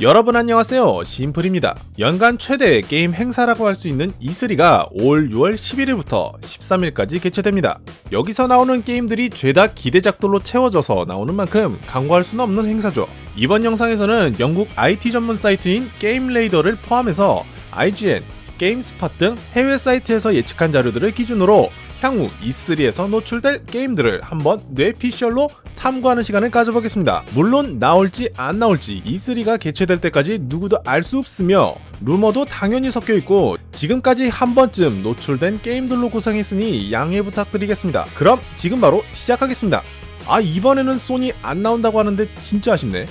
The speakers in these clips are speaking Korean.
여러분 안녕하세요. 심플입니다. 연간 최대 게임 행사라고 할 수 있는 E3가 올 6월 11일부터 13일까지 개최됩니다. 여기서 나오는 게임들이 죄다 기대작들로 채워져서 나오는 만큼 강구할 수는 없는 행사죠. 이번 영상에서는 영국 IT 전문 사이트인 게임레이더를 포함해서 IGN, 게임스팟 등 해외 사이트에서 예측한 자료들을 기준으로 향후 E3에서 노출될 게임들을 한번 뇌피셜로 탐구하는 시간을 가져보겠습니다. 물론 나올지 안 나올지 E3가 개최될 때까지 누구도 알 수 없으며 루머도 당연히 섞여 있고 지금까지 한 번쯤 노출된 게임들로 구성했으니 양해 부탁드리겠습니다. 그럼 지금 바로 시작하겠습니다. 아 이번에는 소니 안 나온다고 하는데 진짜 아쉽네.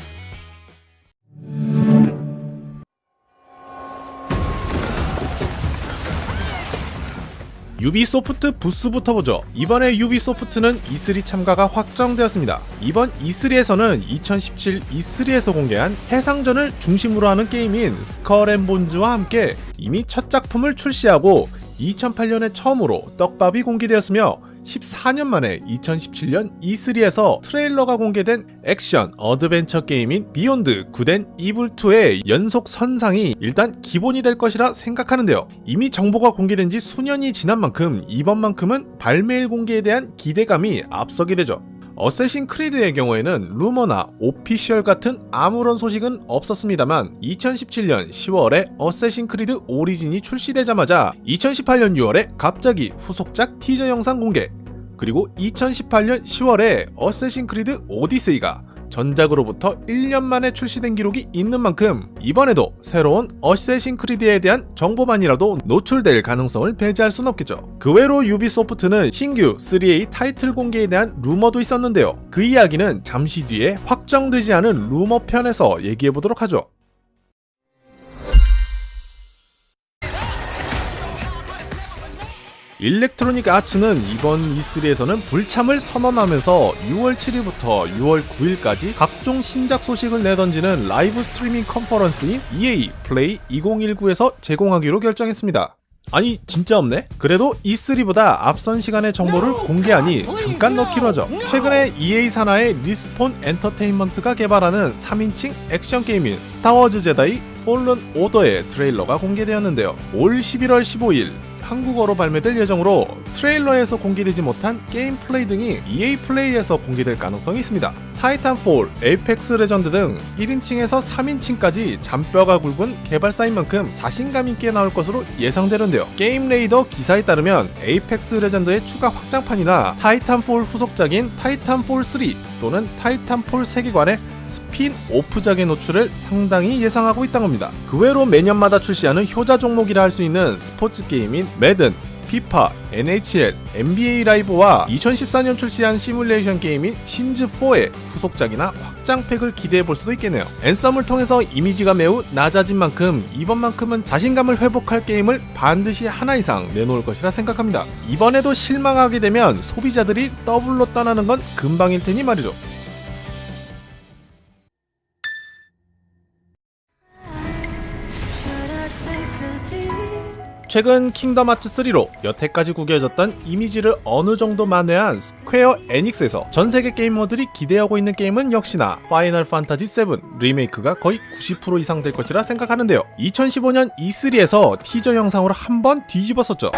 유비소프트 부스부터 보죠. 이번에 유비소프트는 E3 참가가 확정되었습니다. 이번 E3에서는 2017 E3에서 공개한 해상전을 중심으로 하는 게임인 스컬앤본즈와 함께 이미 첫 작품을 출시하고 2008년에 처음으로 떡밥이 공개되었으며 14년 만에 2017년 E3에서 트레일러가 공개된 액션 어드벤처 게임인 비욘드 굿 앤 이블2의 연장선상이 일단 기본이 될 것이라 생각하는데요. 이미 정보가 공개된 지 수년이 지난 만큼 이번만큼은 발매일 공개에 대한 기대감이 앞서게 되죠. 어쌔신 크리드의 경우에는 루머나 official 같은 아무런 소식은 없었습니다만 2017년 10월에 어쌔신 크리드 오리진이 출시되자마자 2018년 6월에 갑자기 후속작 티저 영상 공개 그리고 2018년 10월에 어쌔신 크리드 오디세이가 전작으로부터 1년 만에 출시된 기록이 있는 만큼 이번에도 새로운 어쌔신 크리드에 대한 정보만이라도 노출될 가능성을 배제할 순 없겠죠. 그 외로 유비소프트는 신규 3A 타이틀 공개에 대한 루머도 있었는데요. 그 이야기는 잠시 뒤에 확정되지 않은 루머 편에서 얘기해보도록 하죠. 일렉트로닉 아츠는 이번 E3에서는 불참을 선언하면서 6월 7일부터 6월 9일까지 각종 신작 소식을 내던지는 라이브 스트리밍 컨퍼런스인 EA 플레이 2019에서 제공하기로 결정했습니다. 아니 진짜 없네? 그래도 E3보다 앞선 시간의 정보를 공개하니 잠깐 넣기로 하죠. 최근에 EA 산하의 리스폰 엔터테인먼트가 개발하는 3인칭 액션 게임인 스타워즈 제다이 폴른 오더의 트레일러가 공개되었는데요. 올 11월 15일 한국어로 발매될 예정으로 트레일러에서 공개되지 못한 게임 플레이 등이 EA 플레이에서 공개될 가능성이 있습니다. 타이탄폴, 에이펙스 레전드 등 1인칭에서 3인칭까지 잔뼈가 굵은 개발사인 만큼 자신감 있게 나올 것으로 예상되는데요. 게임 레이더 기사에 따르면 에이펙스 레전드의 추가 확장판이나 타이탄폴 후속작인 타이탄폴 3 또는 타이탄폴 세계관의 스핀오프작의 노출을 상당히 예상하고 있다는 겁니다. 그 외로 매년마다 출시하는 효자 종목이라 할 수 있는 스포츠 게임인 매든, 피파, NHL, NBA 라이브와 2014년 출시한 시뮬레이션 게임인 심즈4의 후속작이나 확장팩을 기대해볼 수도 있겠네요. 앤썸을 통해서 이미지가 매우 낮아진 만큼 이번만큼은 자신감을 회복할 게임을 반드시 하나 이상 내놓을 것이라 생각합니다. 이번에도 실망하게 되면 소비자들이 더블로 떠나는 건 금방일 테니 말이죠. 최근 킹덤 하츠 3로 여태까지 구겨졌던 이미지를 어느 정도 만회한 스퀘어 에닉스에서 전 세계 게이머들이 기대하고 있는 게임은 역시나 파이널 판타지 7 리메이크가 거의 90% 이상 될 것이라 생각하는데요. 2015년 E3에서 티저 영상으로 한 번 뒤집었었죠.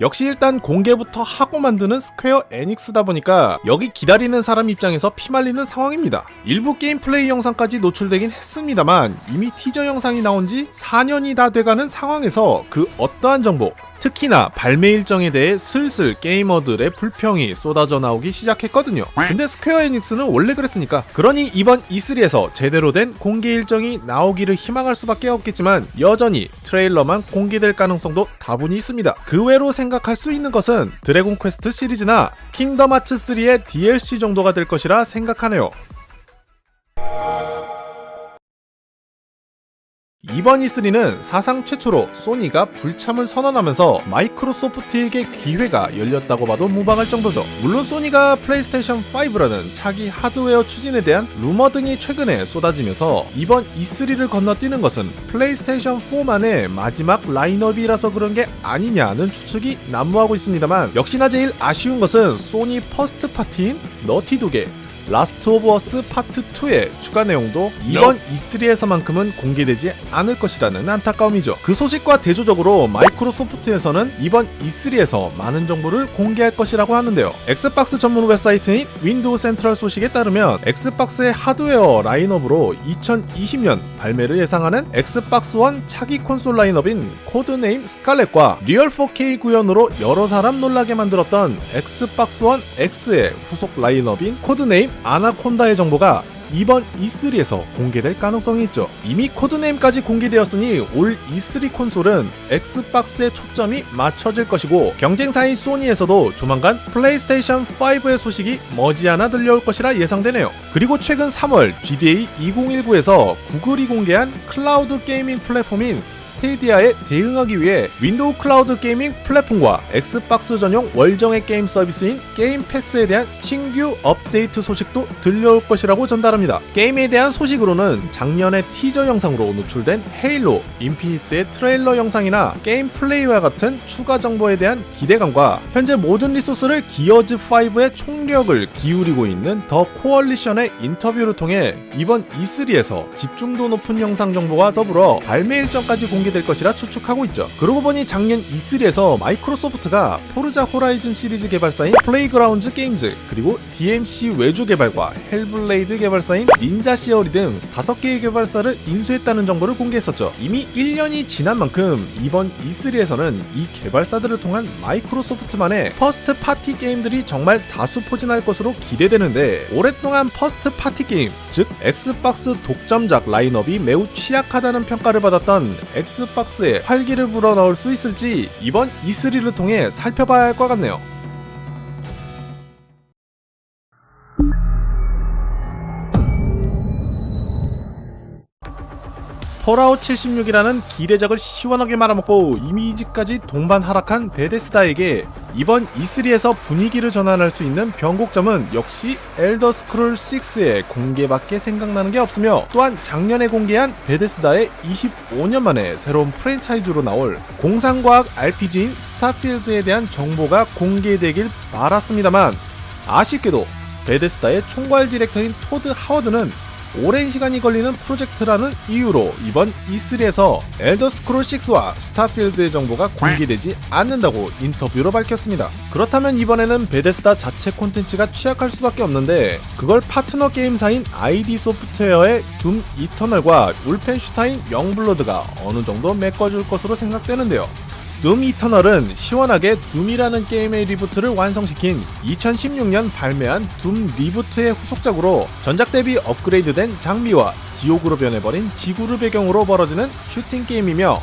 역시 일단 공개부터 하고 만드는 스퀘어 에닉스다 보니까 여기 기다리는 사람 입장에서 피말리는 상황입니다. 일부 게임 플레이 영상까지 노출되긴 했습니다만 이미 티저 영상이 나온 지 4년이 다 돼가는 상황에서 그 어떠한 정보 특히나 발매 일정에 대해 슬슬 게이머들의 불평이 쏟아져 나오기 시작했거든요. 근데 스퀘어 에닉스는 원래 그랬으니까. 그러니 이번 E3에서 제대로 된 공개 일정이 나오기를 희망할 수밖에 없겠지만 여전히 트레일러만 공개될 가능성도 다분히 있습니다. 그 외로 생각할 수 있는 것은 드래곤 퀘스트 시리즈나 킹덤 하츠 3의 DLC 정도가 될 것이라 생각하네요. 이번 E3는 사상 최초로 소니가 불참을 선언하면서 마이크로소프트에게 기회가 열렸다고 봐도 무방할 정도죠. 물론 소니가 플레이스테이션 5라는 차기 하드웨어 추진에 대한 루머 등이 최근에 쏟아지면서 이번 E3를 건너뛰는 것은 플레이스테이션 4만의 마지막 라인업이라서 그런 게 아니냐는 추측이 난무하고 있습니다만 역시나 제일 아쉬운 것은 소니 first party인 너티독의 라스트 오브 어스 파트 2의 추가 내용도 이번 E3에서만큼은 공개되지 않을 것이라는 안타까움이죠. 그 소식과 대조적으로 마이크로소프트에서는 이번 E3에서 많은 정보를 공개할 것이라고 하는데요. 엑스박스 전문 웹사이트인 윈도우 센트럴 소식에 따르면 엑스박스의 하드웨어 라인업으로 2020년 발매를 예상하는 엑스박스 원 차기 콘솔 라인업인 codename 스칼렛과 리얼 4K 구현으로 여러 사람 놀라게 만들었던 엑스박스 원 X의 후속 라인업인 codename 아나콘다의 정보가 이번 E3에서 공개될 가능성이 있죠. 이미 codename까지 공개되었으니 올 E3 콘솔은 엑스박스의 초점이 맞춰질 것이고 경쟁사인 소니에서도 조만간 플레이스테이션 5의 소식이 머지않아 들려올 것이라 예상되네요. 그리고 최근 3월 GDC 2019에서 구글이 공개한 클라우드 gaming 플랫폼인 스테디아에 대응하기 위해 윈도우 클라우드 gaming 플랫폼과 엑스박스 전용 월정액 게임 서비스인 게임 패스에 대한 신규 업데이트 소식도 들려올 것이라고 전달합니다. 게임에 대한 소식으로는 작년에 티저 영상으로 노출된 헤일로 인피니트의 트레일러 영상이나 게임 플레이와 같은 추가 정보에 대한 기대감과 현재 모든 리소스를 기어즈5의 총력을 기울이고 있는 더 코얼리션의 인터뷰를 통해 이번 E3에서 집중도 높은 영상 정보와 더불어 발매 일정까지 공개될 것이라 추측하고 있죠. 그러고 보니 작년 E3에서 마이크로소프트가 포르자 호라이즌 시리즈 개발사인 플레이그라운드 게임즈 그리고 DMC 외주 개발과 헬블레이드 개발사인 닌자 시어리 등 5개의 개발사를 인수했다는 정보를 공개했었죠. 이미 1년이 지난 만큼 이번 E3에서는 이 개발사들을 통한 마이크로소프트만의 first party 게임들이 정말 다수 포진할 것으로 기대되는데 오랫동안 first party 게임, 즉 엑스박스 독점작 라인업이 매우 취약하다는 평가를 받았던 엑스박스에 활기를 불어넣을 수 있을지 이번 E3를 통해 살펴봐야 할 것 같네요. 폴아웃 76이라는 기대작을 시원하게 말아먹고 이미지까지 동반 하락한 베데스다에게 이번 E3에서 분위기를 전환할 수 있는 변곡점은 역시 엘더 스크롤 6의 공개밖에 생각나는 게 없으며 또한 작년에 공개한 베데스다의 25년 만에 새로운 프랜차이즈로 나올 공상과학 RPG인 스타필드에 대한 정보가 공개되길 바랐습니다만 아쉽게도 베데스다의 총괄 디렉터인 토드 하워드는 오랜 시간이 걸리는 프로젝트라는 이유로 이번 E3에서 엘더 스크롤 6와 스타필드의 정보가 공개되지 않는다고 인터뷰로 밝혔습니다. 그렇다면 이번에는 베데스다 자체 콘텐츠가 취약할 수밖에 없는데 그걸 파트너 게임사인 ID 소프트웨어의 둠 이터널과 울펜슈타인 영블러드가 어느 정도 메꿔줄 것으로 생각되는데요. 둠 이터널은 시원하게 둠이라는 게임의 reboot를 완성시킨 2016년 발매한 둠 리부트의 후속작으로 전작 대비 업그레이드된 장비와 지옥으로 변해버린 지구를 배경으로 벌어지는 슈팅 게임이며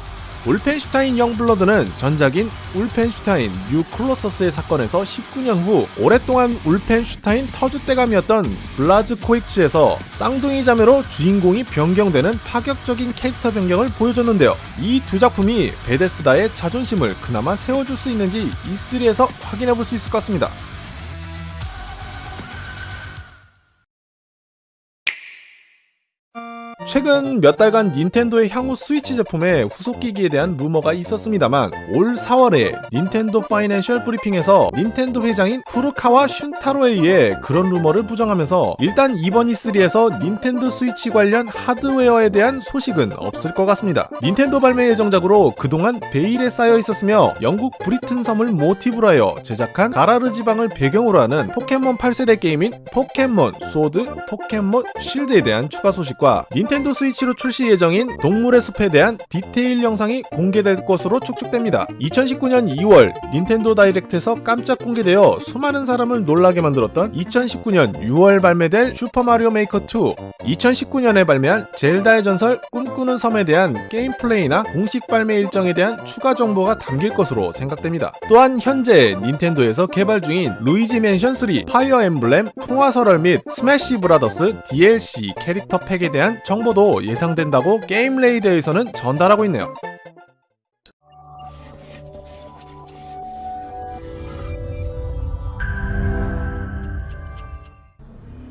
울펜슈타인 영블러드는 전작인 울펜슈타인 뉴 콜로서스의 사건에서 19년 후 오랫동안 울펜슈타인 터줏대감이었던 블라즈코윅즈에서 쌍둥이 자매로 주인공이 변경되는 파격적인 캐릭터 변경을 보여줬는데요. 이 두 작품이 베데스다의 자존심을 그나마 세워줄 수 있는지 E3에서 확인해볼 수 있을 것 같습니다. 최근 몇 달간 닌텐도의 향후 스위치 제품의 후속기기에 대한 루머가 있었습니다만 올 4월에 닌텐도 financial 브리핑에서 닌텐도 회장인 후루카와 슌타로에 의해 그런 루머를 부정하면서 일단 이번 E3에서 닌텐도 스위치 관련 하드웨어에 대한 소식은 없을 것 같습니다. 닌텐도 발매 예정작으로 그동안 베일에 쌓여 있었으며 영국 브리튼 섬을 모티브로 하여 제작한 가라르 지방을 배경으로 하는 포켓몬 8세대 게임인 포켓몬 소드, 포켓몬 쉴드에 대한 추가 소식과 닌텐도 스위치로 출시 예정인 동물의 숲에 대한 디테일 영상이 공개될 것으로 추측됩니다. 2019년 2월 닌텐도 다이렉트에서 깜짝 공개되어 수많은 사람을 놀라게 만들었던 2019년 6월 발매될 슈퍼마리오 메이커 2, 2019년에 발매한 젤다의 전설 꿈꾸는 섬에 대한 게임 플레이나 공식 발매 일정에 대한 추가 정보가 담길 것으로 생각됩니다. 또한 현재 닌텐도에서 개발 중인 루이지 맨션 3, 파이어 엠블렘, 풍화설월 및 스매시 브라더스 DLC 캐릭터 팩에 대한 정보 정보도 예상된다고 게임 레이더에서는 전달하고 있네요.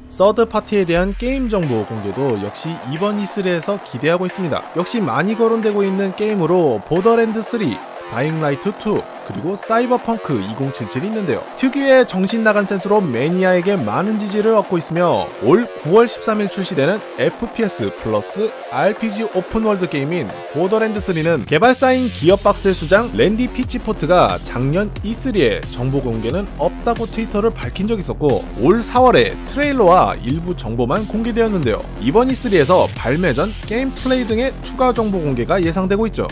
서드 파티에 대한 게임 정보 공개도 역시 이번 E3에서 기대하고 있습니다. 역시 많이 거론되고 있는 게임으로 보더랜드 3, 다잉라이트 2, 그리고 사이버펑크 2077이 있는데요. 특유의 정신 나간 센스로 매니아에게 많은 지지를 얻고 있으며 올 9월 13일 출시되는 FPS 플러스 RPG open world 게임인 보더랜드 3는 개발사인 기어박스의 수장 랜디 피치포트가 작년 E3에 정보 공개는 없다고 트위터를 밝힌 적이 있었고 올 4월에 트레일러와 일부 정보만 공개되었는데요. 이번 E3에서 발매 전 게임 플레이 등의 추가 정보 공개가 예상되고 있죠.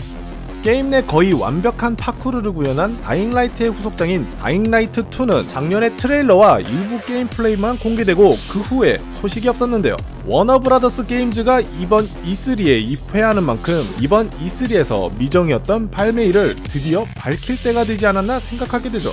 게임 내 거의 완벽한 파쿠르를 구현한 다잉라이트의 후속작인 다잉라이트 2는 작년에 트레일러와 일부 게임 플레이만 공개되고 그 후에 소식이 없었는데요. 워너브라더스 게임즈가 이번 E3에 입회하는 만큼 이번 E3에서 미정이었던 발매일을 드디어 밝힐 때가 되지 않았나 생각하게 되죠.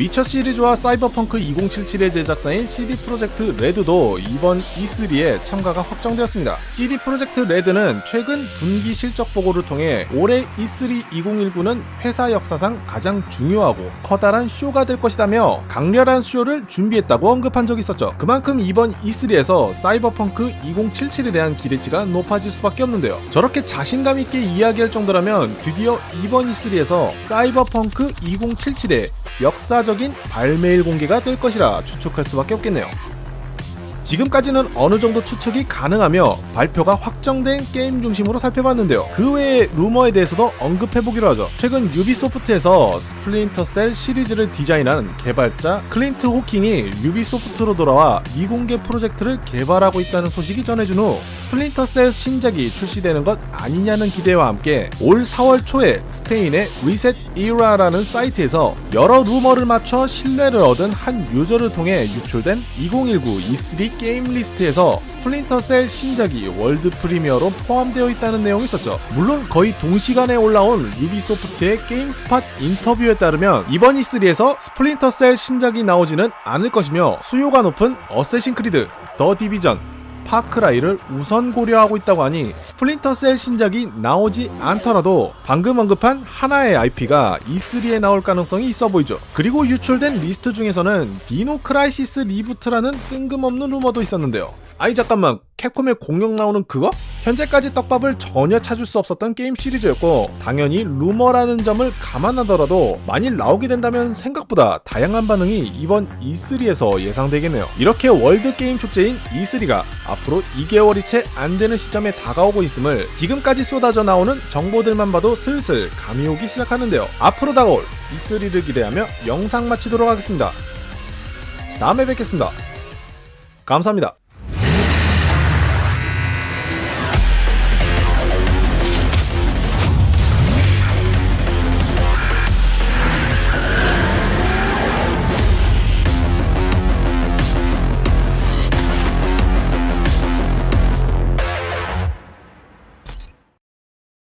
위쳐 시리즈와 사이버펑크 2077의 제작사인 CD 프로젝트 레드도 이번 E3에 참가가 확정되었습니다. CD 프로젝트 레드는 최근 분기 실적 보고를 통해 올해 E3 2019는 회사 역사상 가장 중요하고 커다란 쇼가 될 것이다며 강렬한 쇼를 준비했다고 언급한 적이 있었죠. 그만큼 이번 E3에서 사이버펑크 2077에 대한 기대치가 높아질 수밖에 없는데요. 저렇게 자신감 있게 이야기할 정도라면 드디어 이번 E3에서 사이버펑크 2077의 역사적 인 발매일 공개가 될 것이라 추측할 수밖에 없겠네요. 지금까지는 어느 정도 추측이 가능하며 발표가 확정된 게임 중심으로 살펴봤는데요. 그 외의 루머에 대해서도 언급해보기로 하죠. 최근 유비소프트에서 스플린터 셀 시리즈를 디자인한 개발자 클린트 호킹이 유비소프트로 돌아와 미공개 프로젝트를 개발하고 있다는 소식이 전해진 후 스플린터 셀 신작이 출시되는 것 아니냐는 기대와 함께 올 4월 초에 스페인의 리셋 이라라는 사이트에서 여러 루머를 맞춰 신뢰를 얻은 한 유저를 통해 유출된 2019 E3 게임 리스트에서 스플린터 셀 신작이 world premiere로 포함되어 있다는 내용이 있었죠. 물론 거의 동시간에 올라온 유비소프트의 게임 스팟 인터뷰에 따르면 이번 E3에서 스플린터 셀 신작이 나오지는 않을 것이며 수요가 높은 어쌔신 크리드, 더 디비전, 파크라이를 우선 고려하고 있다고 하니 스플린터 셀 신작이 나오지 않더라도 방금 언급한 하나의 IP가 E3에 나올 가능성이 있어 보이죠. 그리고 유출된 리스트 중에서는 디노 크라이시스 reboot라는 뜬금없는 루머도 있었는데요. 아니 잠깐만 캡콤의 공룡 나오는 그거? 현재까지 떡밥을 전혀 찾을 수 없었던 게임 시리즈였고 당연히 루머라는 점을 감안하더라도 만일 나오게 된다면 생각보다 다양한 반응이 이번 E3에서 예상되겠네요. 이렇게 월드 게임 축제인 E3가 앞으로 2개월이 채 안 되는 시점에 다가오고 있음을 지금까지 쏟아져 나오는 정보들만 봐도 슬슬 감이 오기 시작하는데요. 앞으로 다가올 E3를 기대하며 영상 마치도록 하겠습니다. 다음에 뵙겠습니다. 감사합니다.